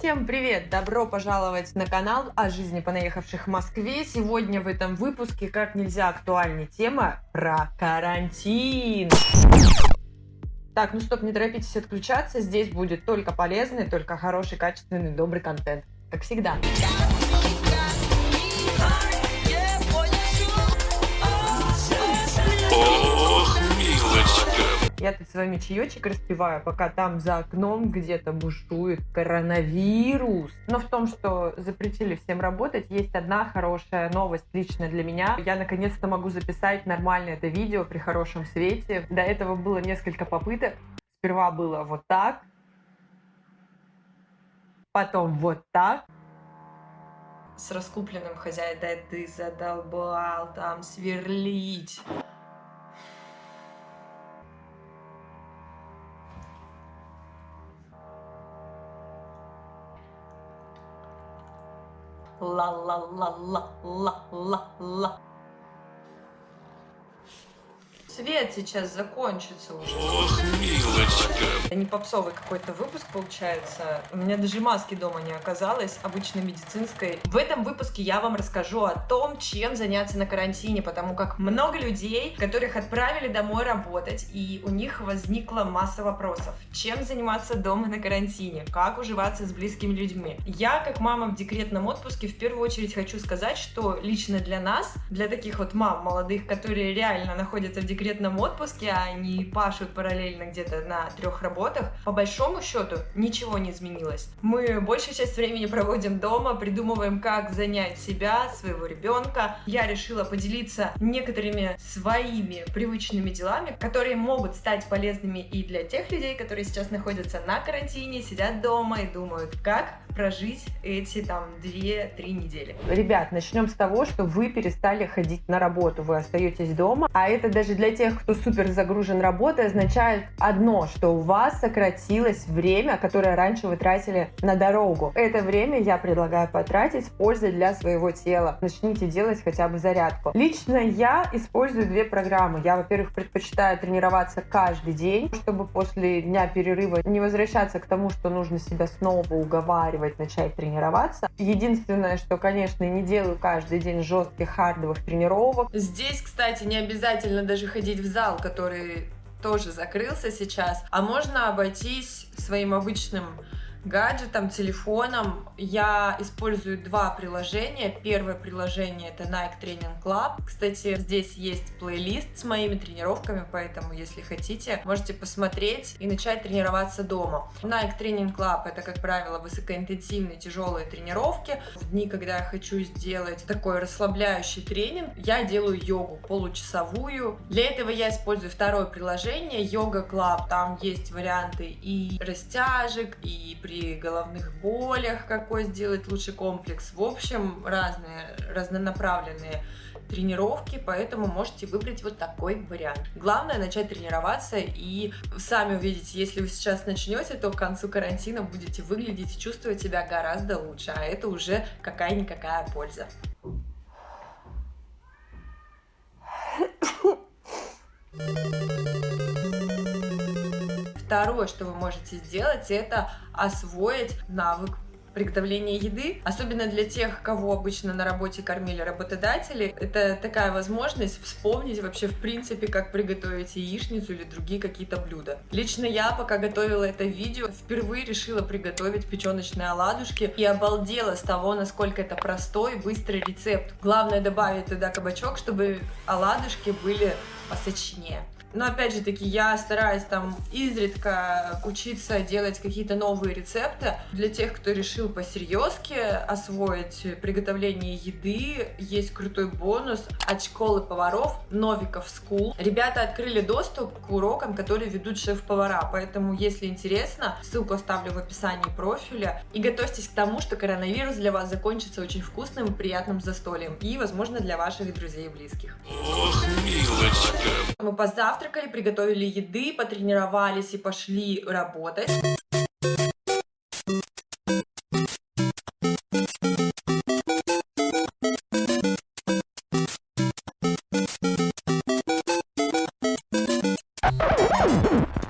Всем привет! Добро пожаловать на канал о жизни понаехавших в Москве. Сегодня в этом выпуске как нельзя актуальнее тема про карантин. Так, ну стоп, не торопитесь отключаться. Здесь будет только полезный, только хороший, качественный, добрый контент. Как всегда. Ох, с вами чаечек распиваю, пока там за окном где-то бушует коронавирус. Но в том, что запретили всем работать, есть одна хорошая новость лично для меня. Я наконец-то могу записать нормально это видео при хорошем свете. До этого было несколько попыток. Сперва было вот так, потом вот так. С раскупленным хозяин, да ты задолбал там сверлить. la la la la la la la. Свет сейчас закончится уже. Ох, милочка. Это не попсовый какой-то выпуск получается. У меня даже маски дома не оказалось, обычной медицинской. В этом выпуске я вам расскажу о том, чем заняться на карантине, потому как много людей, которых отправили домой работать, и у них возникла масса вопросов. Чем заниматься дома на карантине? Как уживаться с близкими людьми? Я, как мама в декретном отпуске, в первую очередь хочу сказать, что лично для нас, для таких вот мам молодых, которые реально находятся в декретном декретном отпуске, а они пашут параллельно где-то на трех работах, по большому счету ничего не изменилось. Мы большую часть времени проводим дома, придумываем, как занять себя, своего ребенка. Я решила поделиться некоторыми своими привычными делами, которые могут стать полезными и для тех людей, которые сейчас находятся на карантине, сидят дома и думают, как прожить эти там 2-3 недели. Ребят, начнем с того, что вы перестали ходить на работу, вы остаетесь дома, а это даже для тех, кто супер загружен работой, означает одно, что у вас сократилось время, которое раньше вы тратили на дорогу. Это время я предлагаю потратить с пользой для своего тела. Начните делать хотя бы зарядку. Лично я использую две программы. Я, во-первых, предпочитаю тренироваться каждый день, чтобы после дня перерыва не возвращаться к тому, что нужно себя снова уговаривать начать тренироваться. Единственное, что, конечно, не делаю каждый день жестких хардовых тренировок. Здесь, кстати, не обязательно даже ходить ходить в зал, который тоже закрылся сейчас, а можно обойтись своим обычным гаджетом, телефоном. Я использую два приложения. Первое приложение это Nike Training Club. Кстати, здесь есть плейлист с моими тренировками, поэтому, если хотите, можете посмотреть и начать тренироваться дома. Nike Training Club это, как правило, высокоинтенсивные тяжелые тренировки. В дни, когда я хочу сделать такой расслабляющий тренинг, я делаю йогу получасовую. Для этого я использую второе приложение Yoga Club. Там есть варианты и растяжек, и при головных болях, какой сделать лучший комплекс. В общем, разные, разнонаправленные тренировки, поэтому можете выбрать вот такой вариант. Главное начать тренироваться и сами увидите, если вы сейчас начнете, то к концу карантина будете выглядеть и чувствовать себя гораздо лучше, а это уже какая-никакая польза. Второе, что вы можете сделать, это освоить навык приготовления еды, особенно для тех, кого обычно на работе кормили работодатели, это такая возможность вспомнить вообще в принципе, как приготовить яичницу или другие какие-то блюда. Лично я, пока готовила это видео, впервые решила приготовить печеночные оладушки и обалдела с того, насколько это простой, быстрый рецепт. Главное добавить туда кабачок, чтобы оладушки были посочнее. Но опять же таки, я стараюсь там изредка учиться делать какие-то новые рецепты. Для тех, кто решил посерьезки освоить приготовление еды, есть крутой бонус от школы поваров Новиков School. Ребята открыли доступ к урокам, которые ведут шеф-повара, поэтому, если интересно, ссылку оставлю в описании профиля. И готовьтесь к тому, что коронавирус для вас закончится очень вкусным и приятным застольем. И, возможно, для ваших друзей и близких. Ох. Мы позавтракали приготовили еды, потренировались и пошли работать.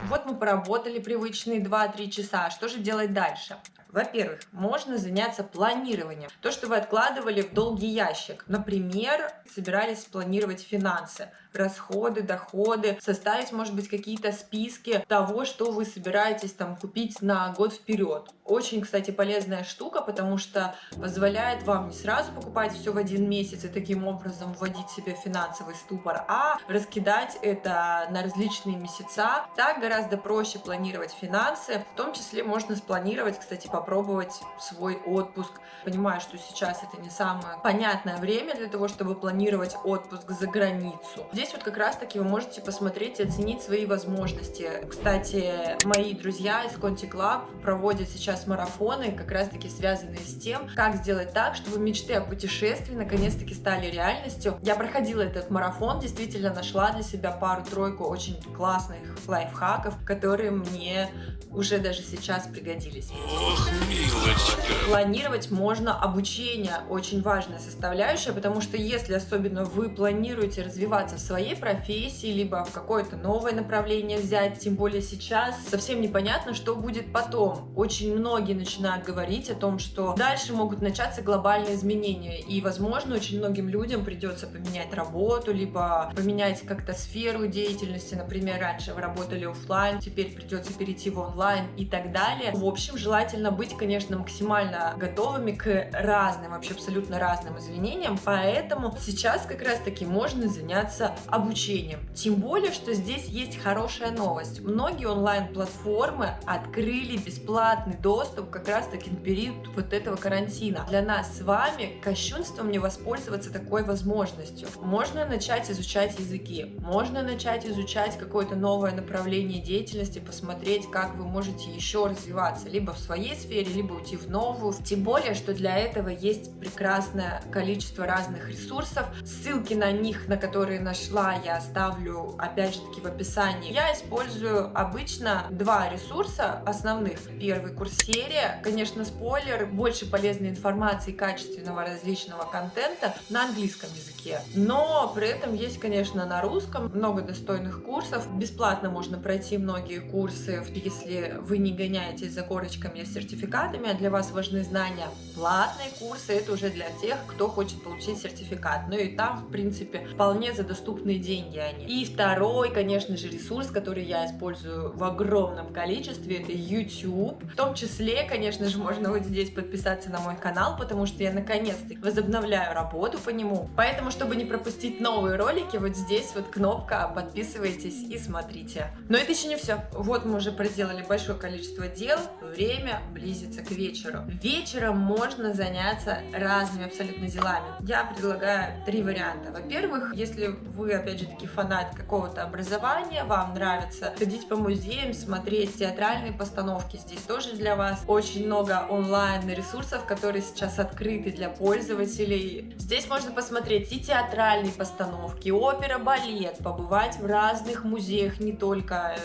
Вот мы поработали привычные 2-3 часа. Что же делать дальше? Во-первых, можно заняться планированием. То, что вы откладывали в долгий ящик. Например, собирались планировать финансы, расходы, доходы, составить, может быть, какие-то списки того, что вы собираетесь там купить на год вперед. Очень, кстати, полезная штука, потому что позволяет вам не сразу покупать все в один месяц и таким образом вводить себе финансовый ступор, а раскидать это на различные месяца. Так гораздо проще планировать финансы. В том числе можно спланировать, кстати, по попробовать свой отпуск. Понимаю, что сейчас это не самое понятное время для того, чтобы планировать отпуск за границу. Здесь вот как раз-таки вы можете посмотреть и оценить свои возможности. Кстати, мои друзья из Conti Club проводят сейчас марафоны, как раз-таки связанные с тем, как сделать так, чтобы мечты о путешествии наконец-таки стали реальностью. Я проходила этот марафон, действительно нашла для себя пару-тройку очень классных лайфхаков, которые мне уже даже сейчас пригодились. Ох, милочка. Планировать можно обучение, очень важная составляющая, потому что если особенно вы планируете развиваться в своей профессии, либо в какое-то новое направление взять, тем более сейчас, совсем непонятно, что будет потом. Очень многие начинают говорить о том, что дальше могут начаться глобальные изменения, и, возможно, очень многим людям придется поменять работу, либо поменять как-то сферу деятельности, например, раньше вы работали офлайн, теперь придется перейти в онлайн, и так далее. В общем, желательно быть, конечно, максимально готовыми к разным, вообще абсолютно разным изменениям, поэтому сейчас как раз таки можно заняться обучением. Тем более, что здесь есть хорошая новость. Многие онлайн-платформы открыли бесплатный доступ как раз таки на период вот этого карантина. Для нас с вами кощунством не воспользоваться такой возможностью. Можно начать изучать языки, можно начать изучать какое-то новое направление деятельности, посмотреть, как вы можете еще развиваться либо в своей сфере, либо уйти в новую. Тем более, что для этого есть прекрасное количество разных ресурсов. Ссылки на них, на которые нашла, я оставлю опять же таки в описании. Я использую обычно два ресурса основных. Первый курс серия, конечно, спойлер, больше полезной информации, качественного различного контента на английском языке. Но при этом есть, конечно, на русском много достойных курсов. Бесплатно можно пройти многие курсы, если вы не гоняетесь за корочками с сертификатами, а для вас важны знания. Платные курсы это уже для тех, кто хочет получить сертификат. Ну и там, в принципе, вполне за доступные деньги они. И второй, конечно же, ресурс, который я использую в огромном количестве, это YouTube. В том числе, конечно же, можно вот здесь подписаться на мой канал, потому что я наконец-то возобновляю работу по нему. Поэтому, чтобы не пропустить новые ролики, вот здесь вот кнопка «Подписывайтесь» и смотрите. Но это еще не все. Вот мы уже проделали большое количество дел, время близится к вечеру. Вечером можно заняться разными абсолютно делами. Я предлагаю три варианта. Во-первых, если вы, опять же таки, фанат какого-то образования, вам нравится ходить по музеям, смотреть театральные постановки, здесь тоже для вас очень много онлайн ресурсов, которые сейчас открыты для пользователей. Здесь можно посмотреть и театральные постановки, опера, балет, побывать в разных музеях, не только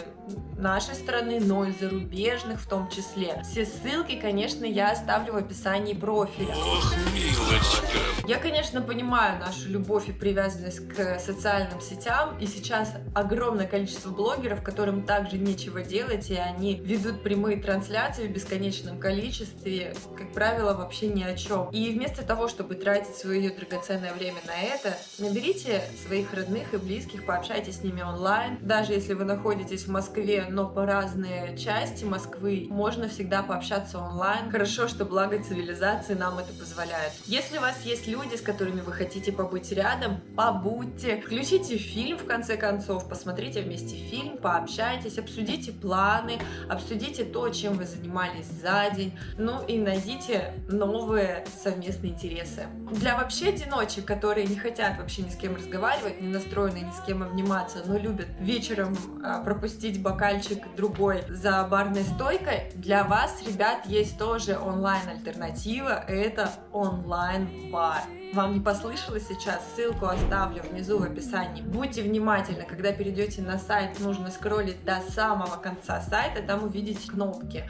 нашей страны, но и зарубежных в том числе. Все ссылки, конечно, я оставлю в описании профиля. Ох, милочка. Я, конечно, понимаю нашу любовь и привязанность к социальным сетям, и сейчас огромное количество блогеров, которым также нечего делать, и они ведут прямые трансляции в бесконечном количестве, как правило, вообще ни о чем. И вместо того, чтобы тратить свое драгоценное время на это, наберите своих родных и близких, пообщайтесь с ними онлайн. Даже если вы находитесь в Москве, но по разные части Москвы, можно всегда пообщаться онлайн. Хорошо, что благо цивилизации нам это позволяет. Если у вас есть люди, с которыми вы хотите побыть рядом, побудьте. Включите фильм, в конце концов, посмотрите вместе фильм, пообщайтесь, обсудите планы, обсудите то, чем вы занимались за день, ну и найдите новые совместные интересы. Для вообще одиночек, которые не хотят вообще ни с кем разговаривать, не настроены ни с кем обниматься, но любят вечером а, пропустить бокальчик другой за барной стойкой, для вас, ребят, есть тоже онлайн-альтернатива, это онлайн-бар. Вам не послышалось сейчас? Ссылку оставлю внизу в описании. Будьте внимательны, когда перейдете на сайт, нужно скроллить до самого конца сайта, там увидите кнопки.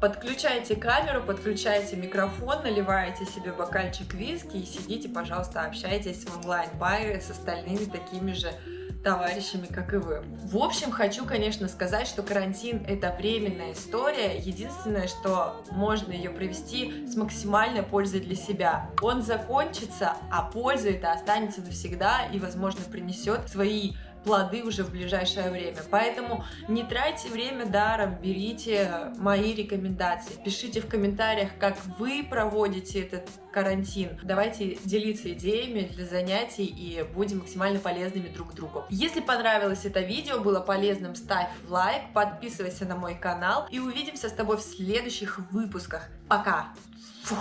Подключайте камеру, подключайте микрофон, наливайте себе бокальчик виски и сидите, пожалуйста, общайтесь в онлайн-баре с остальными такими же товарищами, как и вы. В общем, хочу, конечно, сказать, что карантин это временная история. Единственное, что можно ее провести с максимальной пользой для себя. Он закончится, а польза это останется навсегда и, возможно, принесет свои плоды уже в ближайшее время. Поэтому не тратьте время даром, берите мои рекомендации, пишите в комментариях, как вы проводите этот карантин. Давайте делиться идеями для занятий и будем максимально полезными друг другу. Если понравилось это видео, было полезным, ставь лайк, подписывайся на мой канал и увидимся с тобой в следующих выпусках. Пока! Фух.